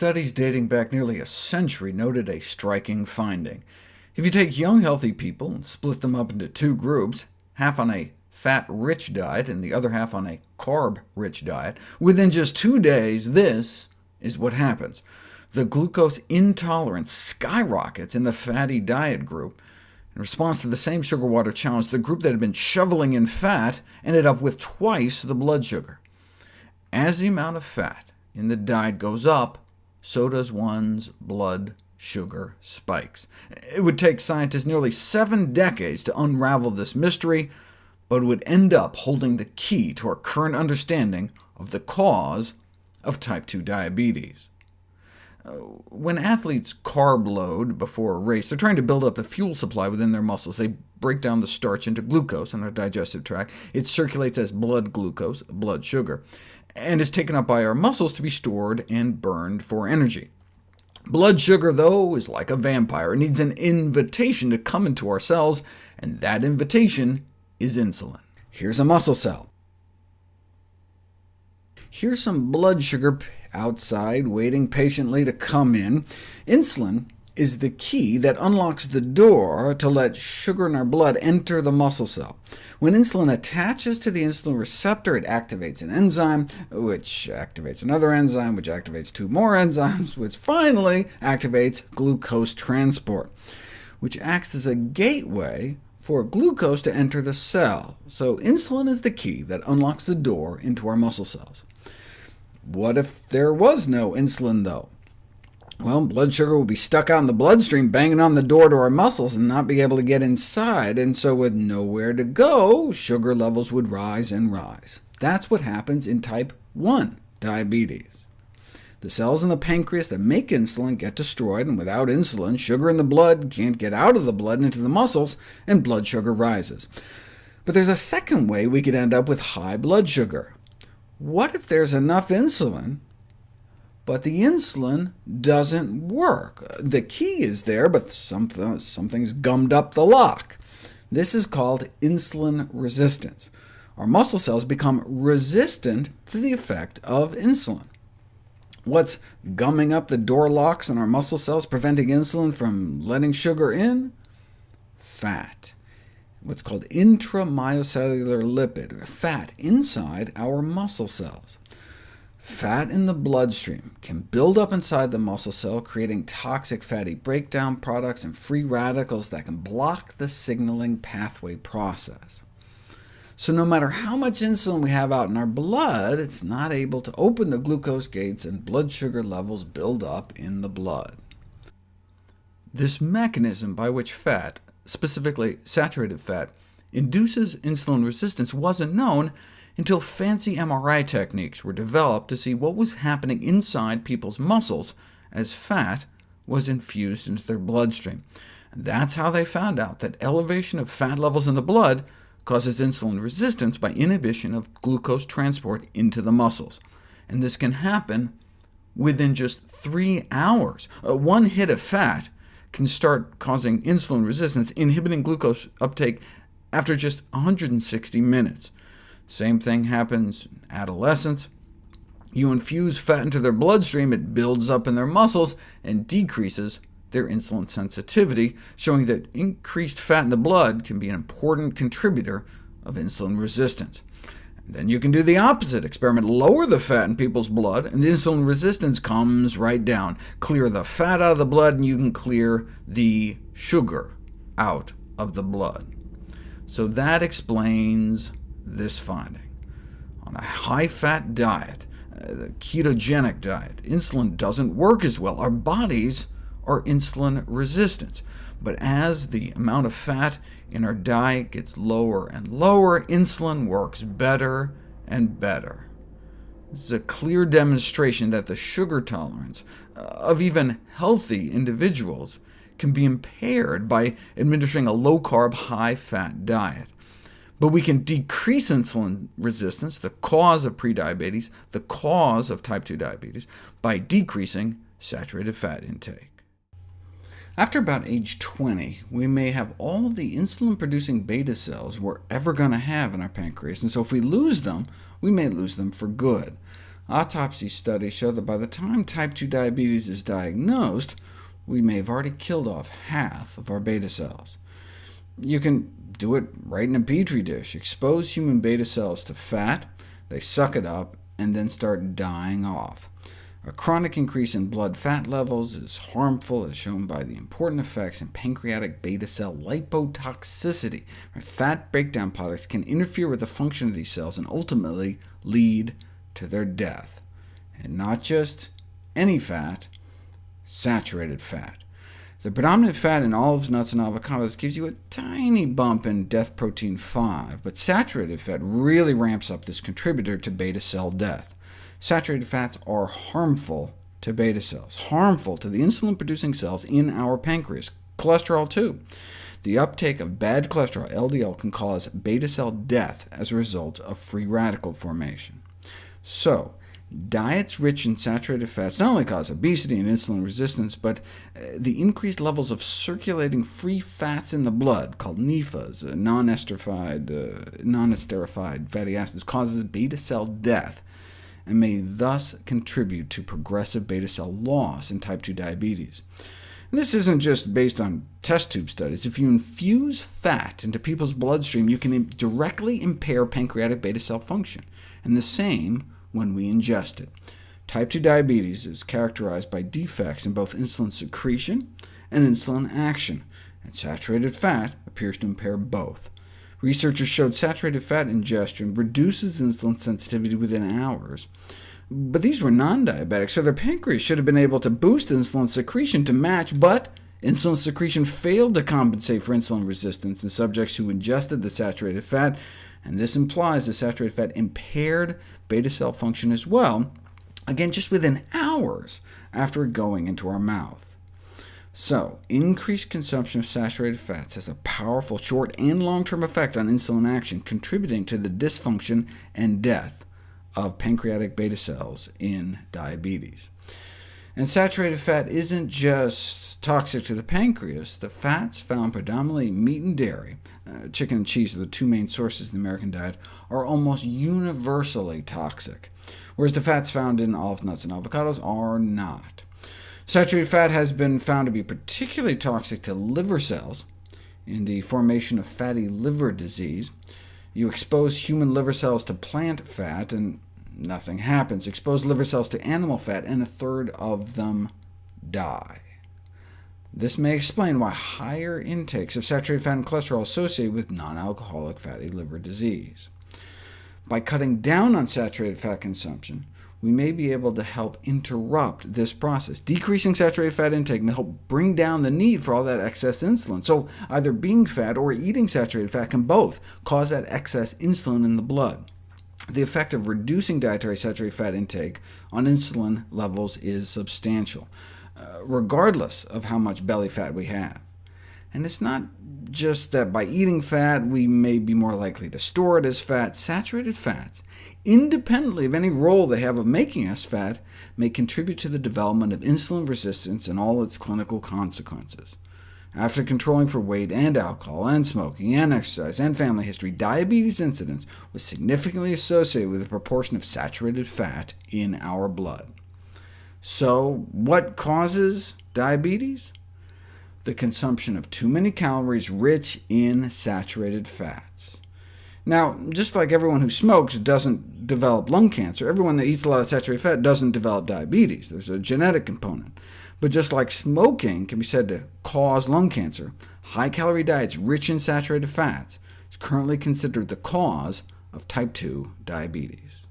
Studies dating back nearly a century noted a striking finding. If you take young healthy people and split them up into two groups, half on a fat-rich diet and the other half on a carb-rich diet, within just two days, this is what happens. The glucose intolerance skyrockets in the fatty diet group. In response to the same sugar-water challenge, the group that had been shoveling in fat ended up with twice the blood sugar. As the amount of fat in the diet goes up, so does one's blood sugar spikes. It would take scientists nearly seven decades to unravel this mystery, but would end up holding the key to our current understanding of the cause of type 2 diabetes. Uh, when athletes carb load before a race, they're trying to build up the fuel supply within their muscles. They break down the starch into glucose in our digestive tract. It circulates as blood glucose, blood sugar, and is taken up by our muscles to be stored and burned for energy. Blood sugar, though, is like a vampire. It needs an invitation to come into our cells, and that invitation is insulin. Here's a muscle cell. Here's some blood sugar outside, waiting patiently to come in. Insulin is the key that unlocks the door to let sugar in our blood enter the muscle cell. When insulin attaches to the insulin receptor, it activates an enzyme, which activates another enzyme, which activates two more enzymes, which finally activates glucose transport, which acts as a gateway for glucose to enter the cell. So insulin is the key that unlocks the door into our muscle cells. What if there was no insulin, though? Well, blood sugar will be stuck out in the bloodstream, banging on the door to our muscles, and not be able to get inside, and so with nowhere to go, sugar levels would rise and rise. That's what happens in type 1 diabetes. The cells in the pancreas that make insulin get destroyed, and without insulin, sugar in the blood can't get out of the blood into the muscles, and blood sugar rises. But there's a second way we could end up with high blood sugar. What if there's enough insulin but the insulin doesn't work. The key is there, but something, something's gummed up the lock. This is called insulin resistance. Our muscle cells become resistant to the effect of insulin. What's gumming up the door locks in our muscle cells, preventing insulin from letting sugar in? Fat. What's called intramyocellular lipid, fat inside our muscle cells. Fat in the bloodstream can build up inside the muscle cell, creating toxic fatty breakdown products and free radicals that can block the signaling pathway process. So no matter how much insulin we have out in our blood, it's not able to open the glucose gates, and blood sugar levels build up in the blood. This mechanism by which fat, specifically saturated fat, induces insulin resistance wasn't known until fancy MRI techniques were developed to see what was happening inside people's muscles as fat was infused into their bloodstream. That's how they found out that elevation of fat levels in the blood causes insulin resistance by inhibition of glucose transport into the muscles. And this can happen within just three hours. Uh, one hit of fat can start causing insulin resistance, inhibiting glucose uptake after just 160 minutes. Same thing happens in adolescents. You infuse fat into their bloodstream, it builds up in their muscles and decreases their insulin sensitivity, showing that increased fat in the blood can be an important contributor of insulin resistance. And then you can do the opposite experiment, lower the fat in people's blood, and the insulin resistance comes right down. Clear the fat out of the blood, and you can clear the sugar out of the blood. So that explains this finding. On a high-fat diet, uh, the ketogenic diet, insulin doesn't work as well. Our bodies are insulin resistant. But as the amount of fat in our diet gets lower and lower, insulin works better and better. This is a clear demonstration that the sugar tolerance uh, of even healthy individuals can be impaired by administering a low-carb, high-fat diet. But we can decrease insulin resistance, the cause of prediabetes, the cause of type 2 diabetes, by decreasing saturated fat intake. After about age 20, we may have all the insulin-producing beta cells we're ever going to have in our pancreas, and so if we lose them, we may lose them for good. Autopsy studies show that by the time type 2 diabetes is diagnosed, we may have already killed off half of our beta cells. You can do it right in a petri dish. Expose human beta cells to fat, they suck it up, and then start dying off. A chronic increase in blood fat levels is harmful, as shown by the important effects in pancreatic beta cell lipotoxicity. Fat breakdown products can interfere with the function of these cells and ultimately lead to their death. And not just any fat, saturated fat. The predominant fat in olives, nuts, and avocados gives you a tiny bump in death protein 5, but saturated fat really ramps up this contributor to beta cell death. Saturated fats are harmful to beta cells, harmful to the insulin-producing cells in our pancreas, cholesterol too. The uptake of bad cholesterol, LDL, can cause beta cell death as a result of free radical formation. So, Diets rich in saturated fats not only cause obesity and insulin resistance, but uh, the increased levels of circulating free fats in the blood, called NEFAs, uh, non-esterified, uh, non fatty acids, causes beta cell death, and may thus contribute to progressive beta cell loss in type 2 diabetes. And this isn't just based on test tube studies. If you infuse fat into people's bloodstream, you can directly impair pancreatic beta cell function, and the same when we ingest it. Type 2 diabetes is characterized by defects in both insulin secretion and insulin action, and saturated fat appears to impair both. Researchers showed saturated fat ingestion reduces insulin sensitivity within hours, but these were non-diabetics, so their pancreas should have been able to boost insulin secretion to match, but insulin secretion failed to compensate for insulin resistance in subjects who ingested the saturated fat, and this implies the saturated fat impaired beta cell function as well, again just within hours after going into our mouth. So, increased consumption of saturated fats has a powerful short and long-term effect on insulin action, contributing to the dysfunction and death of pancreatic beta cells in diabetes. And saturated fat isn't just toxic to the pancreas. The fats found predominantly in meat and dairy, uh, chicken and cheese are the two main sources in the American diet, are almost universally toxic, whereas the fats found in olive nuts and avocados are not. Saturated fat has been found to be particularly toxic to liver cells in the formation of fatty liver disease. You expose human liver cells to plant fat, and nothing happens. Expose liver cells to animal fat, and a third of them die. This may explain why higher intakes of saturated fat and cholesterol are associated with non-alcoholic fatty liver disease. By cutting down on saturated fat consumption, we may be able to help interrupt this process. Decreasing saturated fat intake may help bring down the need for all that excess insulin. So either being fat or eating saturated fat can both cause that excess insulin in the blood. The effect of reducing dietary saturated fat intake on insulin levels is substantial. Uh, regardless of how much belly fat we have. And it's not just that by eating fat we may be more likely to store it as fat. Saturated fats, independently of any role they have of making us fat, may contribute to the development of insulin resistance and all its clinical consequences. After controlling for weight and alcohol, and smoking, and exercise, and family history, diabetes incidence was significantly associated with the proportion of saturated fat in our blood. So what causes diabetes? The consumption of too many calories rich in saturated fats. Now, just like everyone who smokes doesn't develop lung cancer, everyone that eats a lot of saturated fat doesn't develop diabetes. There's a genetic component. But just like smoking can be said to cause lung cancer, high-calorie diets rich in saturated fats is currently considered the cause of type 2 diabetes.